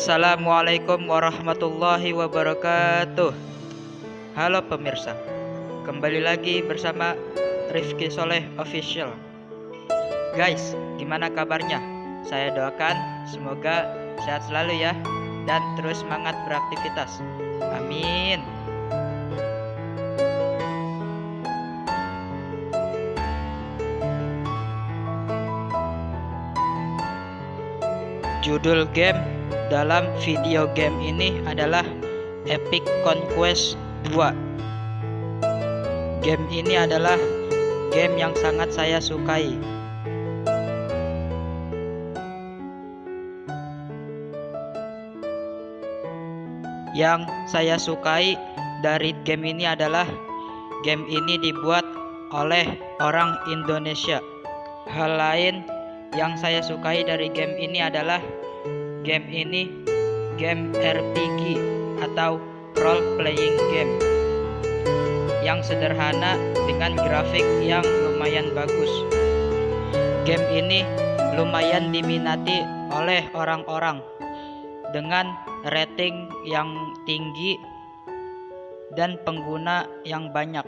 Assalamualaikum warahmatullahi wabarakatuh. Halo pemirsa Kembali lagi bersama Rifki Soleh Official. Guys, gimana kabarnya? Saya doakan semoga sehat selalu ya Dan terus semangat beraktivitas. Amin. Judul game dalam video game ini adalah Epic Conquest 2 Game ini adalah game yang sangat saya sukai. Yang saya sukai dari game ini adalah Game ini dibuat oleh orang Indonesia. Hal lain yang saya sukai dari game ini adalah game ini game RPG atau role playing game yang sederhana dengan grafik yang lumayan bagus. Game ini lumayan diminati oleh orang-orang dengan rating yang tinggi dan pengguna yang banyak.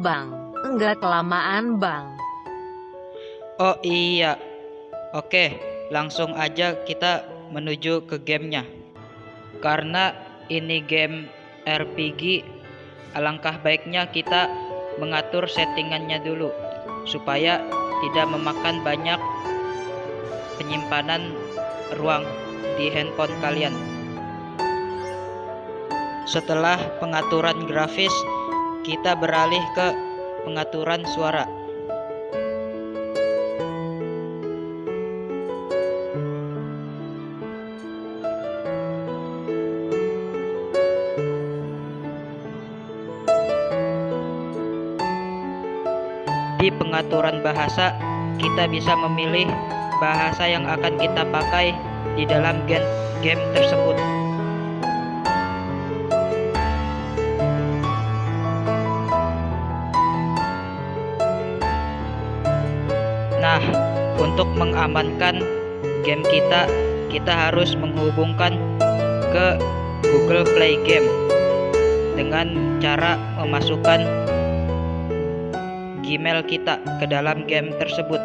Bang, enggak kelamaan, Bang. Oh iya. Oke, langsung aja kita menuju ke gamenya. Karena ini game RPG, alangkah baiknya kita mengatur settingannya dulu supaya tidak memakan banyak penyimpanan ruang di handphone kalian. Setelah pengaturan grafis, kita beralih ke pengaturan suara. Pengaturan bahasa, kita bisa memilih bahasa yang akan kita pakai di dalam game, game tersebut. Nah, untuk mengamankan game kita, kita harus menghubungkan ke Google Play Game dengan cara memasukkan Gmail kita ke dalam game tersebut.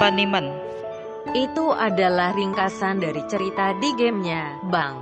Pengaturan apa nih man? Itu adalah ringkasan dari cerita di gamenya, Bang.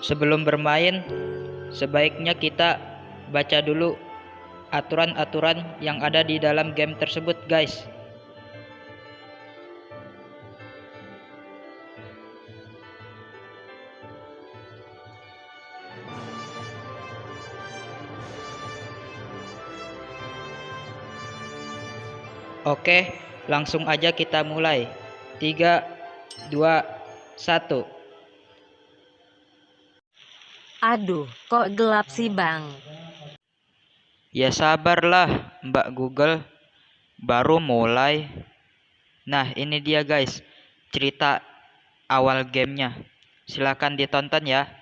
Sebelum bermain, sebaiknya kita baca dulu aturan-aturan yang ada di dalam game tersebut, guys. Oke, langsung aja kita mulai. 3 2 1. Aduh, kok gelap sih, Bang? Ya sabarlah Mbak Google. Baru mulai. Nah ini dia guys. Cerita awal gamenya. Silahkan ditonton ya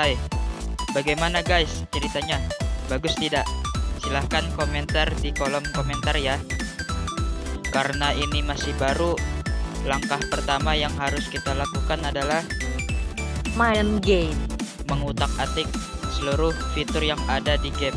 selesai. Bagaimana guys ceritanya? Bagus tidak? Silahkan komentar di kolom komentar ya. Karena ini masih baru, langkah pertama yang harus kita lakukan adalah Main game. mengutak-atik seluruh fitur yang ada di game.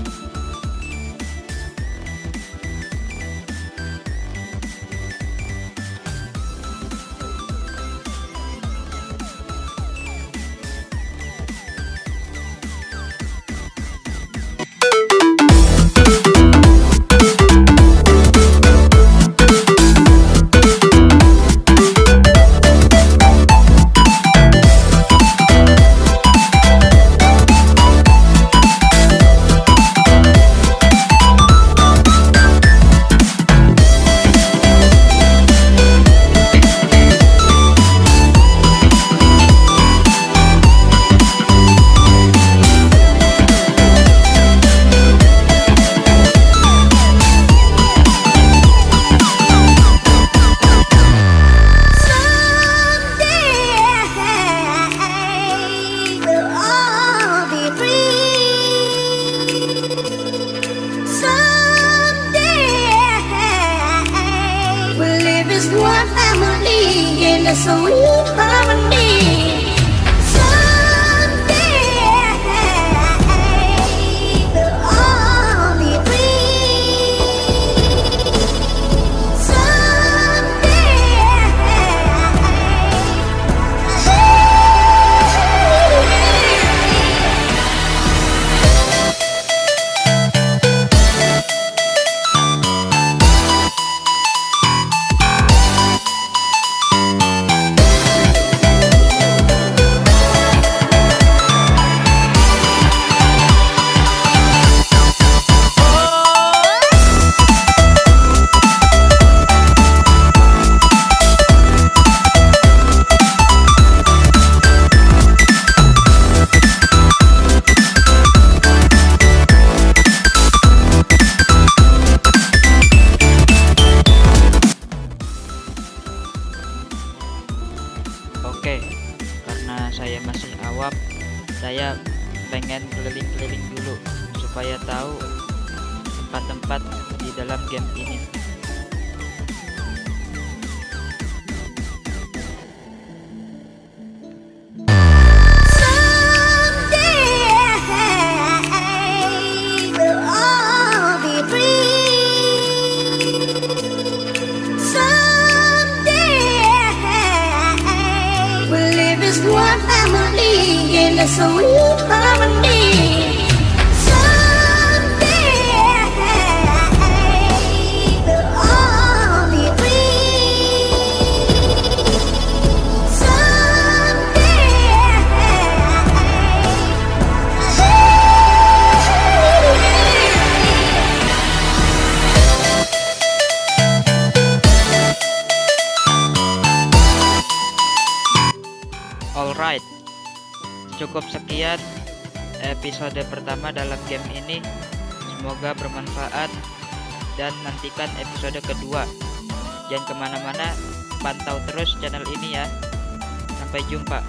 Saya pengen keliling-keliling dulu supaya tahu tempat-tempat di dalam game ini. so sweet. Cukup sekian episode pertama dalam game ini. Semoga bermanfaat dan nantikan episode kedua. Jangan ke mana-mana, pantau terus channel ini ya. Sampai jumpa.